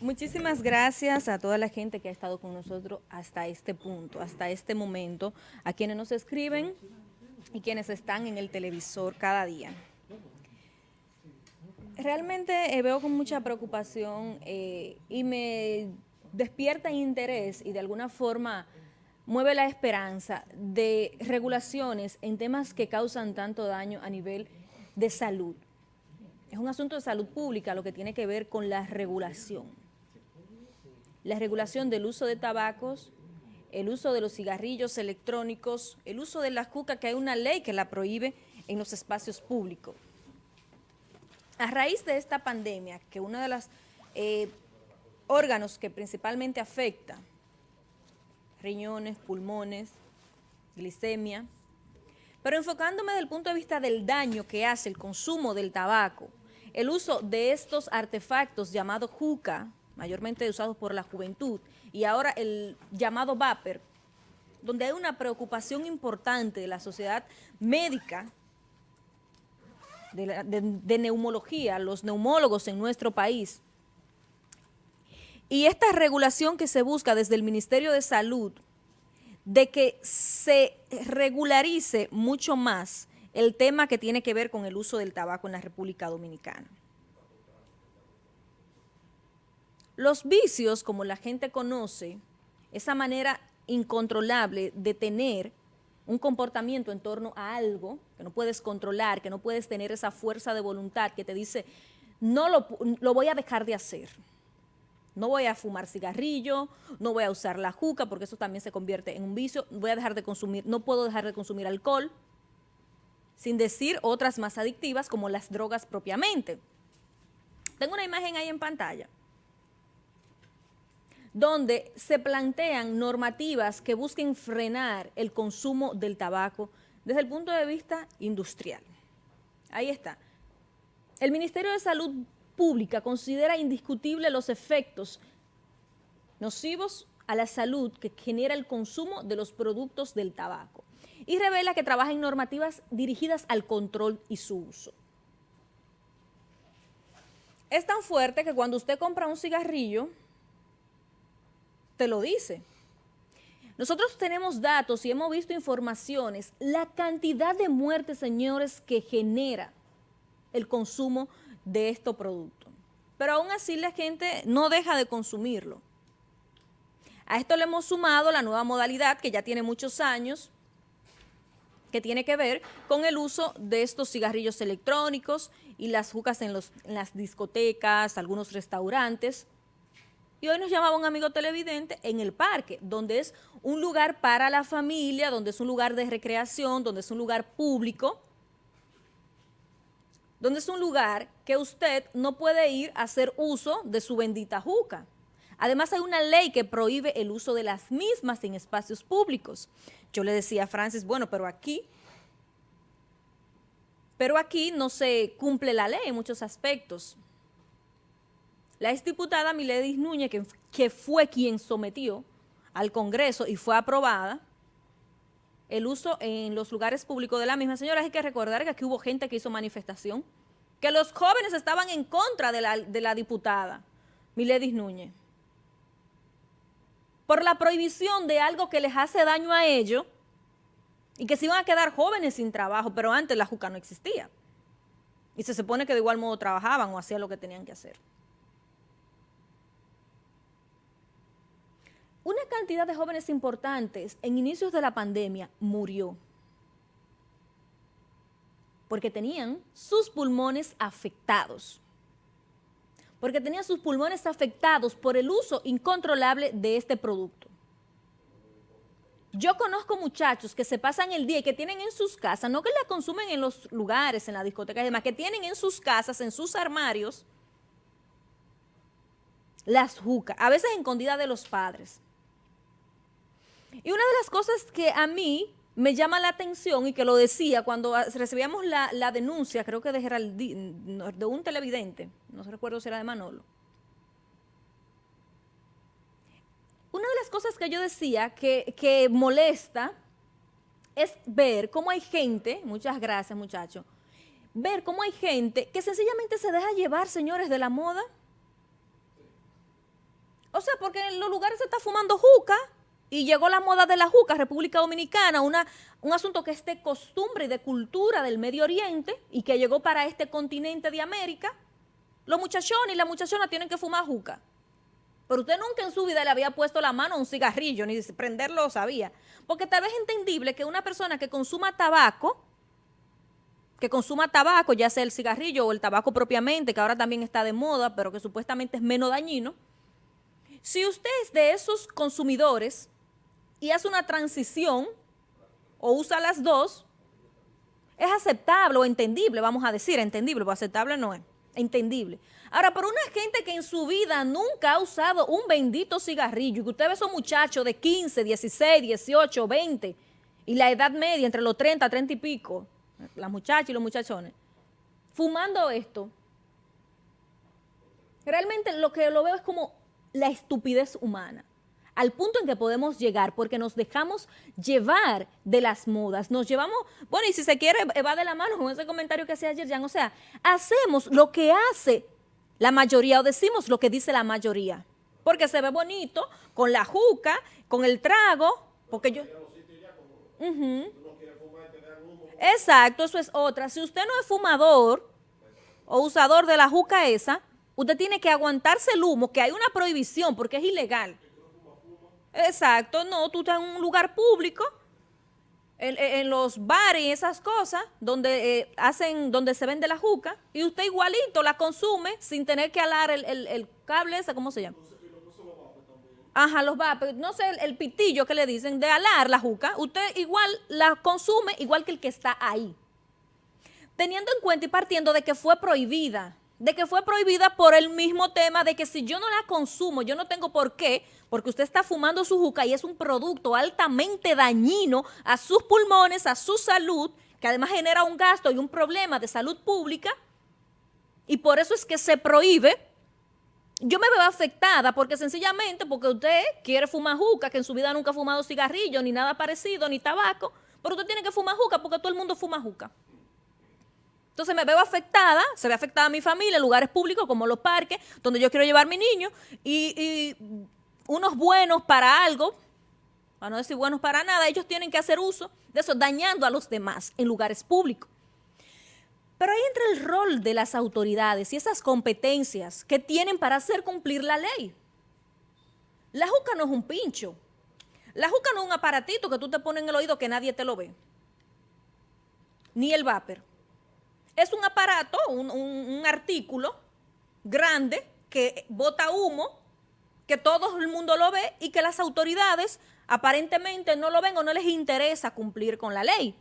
Muchísimas gracias a toda la gente que ha estado con nosotros hasta este punto, hasta este momento, a quienes nos escriben y quienes están en el televisor cada día. Realmente eh, veo con mucha preocupación eh, y me despierta interés y de alguna forma mueve la esperanza de regulaciones en temas que causan tanto daño a nivel de salud. Es un asunto de salud pública lo que tiene que ver con la regulación la regulación del uso de tabacos, el uso de los cigarrillos electrónicos, el uso de la juca, que hay una ley que la prohíbe en los espacios públicos. A raíz de esta pandemia, que uno de los eh, órganos que principalmente afecta, riñones, pulmones, glicemia, pero enfocándome desde el punto de vista del daño que hace el consumo del tabaco, el uso de estos artefactos llamados juca, mayormente usados por la juventud, y ahora el llamado VAPER, donde hay una preocupación importante de la sociedad médica, de, neumología, los neumólogos en nuestro país, y esta regulación que se busca desde el Ministerio de Salud, de que se regularice mucho más el tema que tiene que ver con el uso del tabaco en la República Dominicana. Los vicios, como la gente conoce, esa manera incontrolable de tener un comportamiento en torno a algo que no puedes controlar, que no puedes tener esa fuerza de voluntad que te dice, no lo, voy a dejar de hacer. No voy a fumar cigarrillo, no voy a usar la juca porque eso también se convierte en un vicio, voy a dejar de consumir, no puedo dejar de consumir alcohol, sin decir otras más adictivas como las drogas propiamente. Tengo una imagen ahí en pantalla donde se plantean normativas que busquen frenar el consumo del tabaco desde el punto de vista industrial. Ahí está. El Ministerio de Salud Pública considera indiscutible los efectos nocivos a la salud que genera el consumo de los productos del tabaco y revela que trabaja en normativas dirigidas al control y su uso. Es tan fuerte que cuando usted compra un cigarrillo, te lo dice. Nosotros tenemos datos y hemos visto informaciones, la cantidad de muertes, señores, que genera el consumo de estos productos. Pero aún así la gente no deja de consumirlo. A esto le hemos sumado la nueva modalidad que ya tiene muchos años, que tiene que ver con el uso de estos cigarrillos electrónicos y las jucas en, en las discotecas, algunos restaurantes, y hoy nos llamaba un amigo televidente en el parque, donde es un lugar para la familia, donde es un lugar de recreación, donde es un lugar público, donde es un lugar que usted no puede ir a hacer uso de su bendita juca. Además hay una ley que prohíbe el uso de las mismas en espacios públicos. Yo le decía a Francis, bueno, pero aquí, pero aquí no se cumple la ley en muchos aspectos. La exdiputada Miledis Núñez, que, fue quien sometió al Congreso y fue aprobada, el uso en los lugares públicos de la misma. Señora, hay que recordar que aquí hubo gente que hizo manifestación, que los jóvenes estaban en contra de la, de la diputada Miledis Núñez por la prohibición de algo que les hace daño a ellos y que se iban a quedar jóvenes sin trabajo, pero antes la juca no existía. Y se supone que de igual modo trabajaban o hacían lo que tenían que hacer. Una cantidad de jóvenes importantes en inicios de la pandemia murió porque tenían sus pulmones afectados. Porque tenían sus pulmones afectados por el uso incontrolable de este producto. Yo conozco muchachos que se pasan el día y que tienen en sus casas, no que la consumen en los lugares, en la discoteca y demás, que tienen en sus casas, en sus armarios, las jucas, a veces escondidas de los padres. Y una de las cosas que a mí me llama la atención y que lo decía cuando recibíamos la, denuncia, creo que de Geraldine, de un televidente, no recuerdo si era de Manolo. Una de las cosas que yo decía que, que molesta es ver cómo hay gente, muchas gracias muchachos, ver cómo hay gente que sencillamente se deja llevar, señores, de la moda O sea, porque en los lugares se está fumando juca y llegó la moda de la juca, República Dominicana, un asunto que es de costumbre y de cultura del Medio Oriente y que llegó para este continente de América. Los muchachones y las muchachonas tienen que fumar juca. Pero usted nunca en su vida le había puesto la mano a un cigarrillo, ni prenderlo sabía. Porque tal vez es entendible que una persona que consuma tabaco, que consuma tabaco, ya sea el cigarrillo o el tabaco propiamente, que ahora también está de moda, pero que supuestamente es menos dañino, si usted es de esos consumidores y hace una transición o usa las dos, es aceptable o entendible, vamos a decir, entendible, o aceptable no es entendible. Ahora, por una gente que en su vida nunca ha usado un bendito cigarrillo, y que usted ve esos muchachos de 15, 16, 18, 20, y la edad media entre los 30, 30 y pico, las muchachas y los muchachones, fumando esto, realmente lo que lo veo es como la estupidez humana al punto en que podemos llegar porque nos dejamos llevar de las modas, nos llevamos, bueno, y si se quiere, va de la mano con ese comentario que hacía ayer, Jan, o sea, hacemos lo que hace la mayoría o decimos lo que dice la mayoría, porque se ve bonito, con la juca, con el trago, porque yo... Exacto, eso es otra. Si usted no es fumador o usador de la juca esa, usted tiene que aguantarse el humo, que hay una prohibición porque es ilegal. Exacto, no, tú estás en un lugar público, en, los bares y esas cosas, donde eh, hacen, donde se vende la juca, y usted igualito la consume sin tener que alar el, cable ese, ¿cómo se llama? Ajá, los vapes, no sé, el, pitillo que le dicen de alar la juca, usted igual la consume igual que el que está ahí. Teniendo en cuenta y partiendo de que fue prohibida, de que fue prohibida por el mismo tema de que si yo no la consumo, yo no tengo por qué, porque usted está fumando su juca y es un producto altamente dañino a sus pulmones, a su salud, que además genera un gasto y un problema de salud pública, y por eso es que se prohíbe, yo me veo afectada porque sencillamente porque usted quiere fumar juca, que en su vida nunca ha fumado cigarrillo, ni nada parecido, ni tabaco, pero usted tiene que fumar juca porque todo el mundo fuma juca. Entonces me veo afectada, se ve afectada mi familia, lugares públicos como los parques, donde yo quiero llevar mi niño, y, unos buenos para algo, para no decir buenos para nada, ellos tienen que hacer uso de eso, dañando a los demás en lugares públicos. Pero ahí entra el rol de las autoridades y esas competencias que tienen para hacer cumplir la ley. La juca no es un pincho. La juca no es un aparatito que tú te pones en el oído que nadie te lo ve. Ni el vapor es un aparato, un, artículo grande que bota humo, que todo el mundo lo ve y que las autoridades aparentemente no lo ven o no les interesa cumplir con la ley,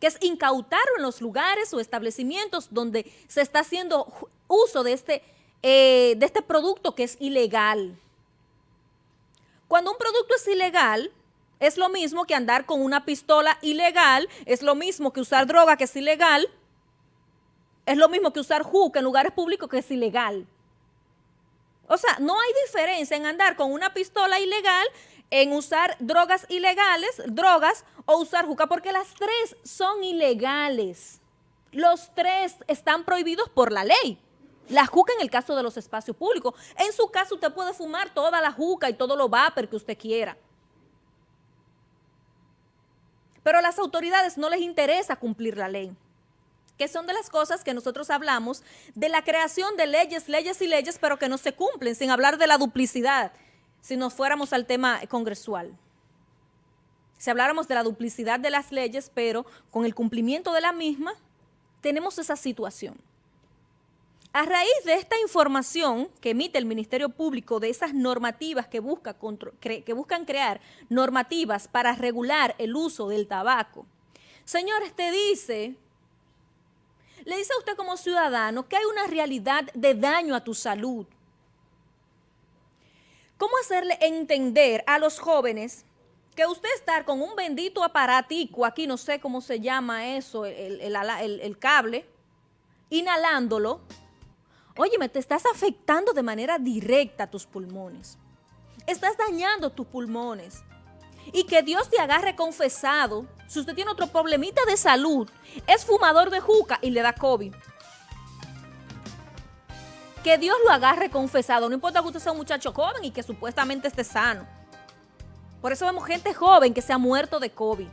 que es incautarlo en los lugares o establecimientos donde se está haciendo uso de este, eh, de este producto que es ilegal. Cuando un producto es ilegal, es lo mismo que andar con una pistola ilegal, es lo mismo que usar droga que es ilegal, es lo mismo que usar juca en lugares públicos que es ilegal. O sea, no hay diferencia en andar con una pistola ilegal, en usar drogas ilegales, drogas, o usar juca, porque las tres son ilegales. Los tres están prohibidos por la ley. La juca en el caso de los espacios públicos. En su caso usted puede fumar toda la juca y todo lo vapor que usted quiera. Pero a las autoridades no les interesa cumplir la ley que son de las cosas que nosotros hablamos de la creación de leyes, leyes y leyes, pero que no se cumplen, sin hablar de la duplicidad, si nos fuéramos al tema congresual. Si habláramos de la duplicidad de las leyes, pero con el cumplimiento de la misma, tenemos esa situación. A raíz de esta información que emite el Ministerio Público de esas normativas que, busca que buscan crear normativas para regular el uso del tabaco, señores, te dice le dice a usted como ciudadano que hay una realidad de daño a tu salud. ¿Cómo hacerle entender a los jóvenes que usted estar con un bendito aparatico, aquí no sé cómo se llama eso, el, cable, inhalándolo, óyeme, te estás afectando de manera directa a tus pulmones. Estás dañando tus pulmones y que Dios te agarre confesado, si usted tiene otro problemita de salud, es fumador de juca y le da COVID. que Dios lo agarre confesado. No importa que usted sea un muchacho joven y que supuestamente esté sano. Por eso vemos gente joven que se ha muerto de COVID.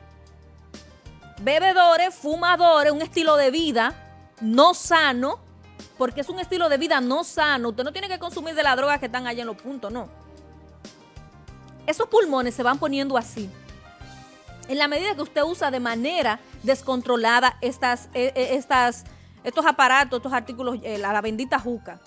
Bebedores, fumadores, un estilo de vida no sano, porque es un estilo de vida no sano. Usted no tiene que consumir de la droga que están allá en los puntos, no. Esos pulmones se van poniendo así. En la medida que usted usa de manera descontrolada estas, eh, eh, estas, estos aparatos, estos artículos, eh, la, la bendita juca.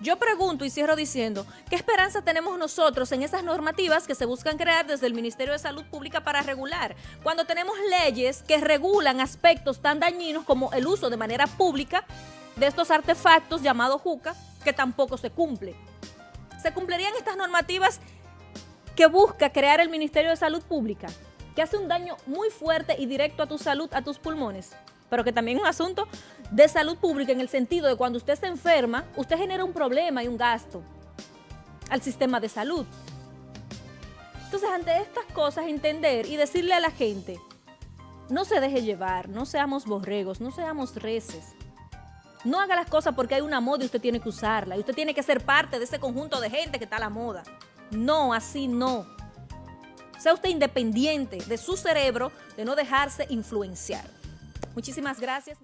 Yo pregunto y cierro diciendo, ¿qué esperanza tenemos nosotros en esas normativas que se buscan crear desde el Ministerio de Salud Pública para regular? Cuando tenemos leyes que regulan aspectos tan dañinos como el uso de manera pública de estos artefactos llamados juca, que tampoco se cumple. ¿Se cumplirían estas normativas que busca crear el Ministerio de Salud Pública? Que hace un daño muy fuerte y directo a tu salud, a tus pulmones pero que también es un asunto de salud pública en el sentido de cuando usted se enferma, usted genera un problema y un gasto al sistema de salud. Entonces, ante estas cosas, entender y decirle a la gente, no se deje llevar, no seamos borregos, no seamos reces. No haga las cosas porque hay una moda y usted tiene que usarla. Y usted tiene que ser parte de ese conjunto de gente que está a la moda. No, así no. Sea usted independiente de su cerebro, de no dejarse influenciar. Muchísimas gracias.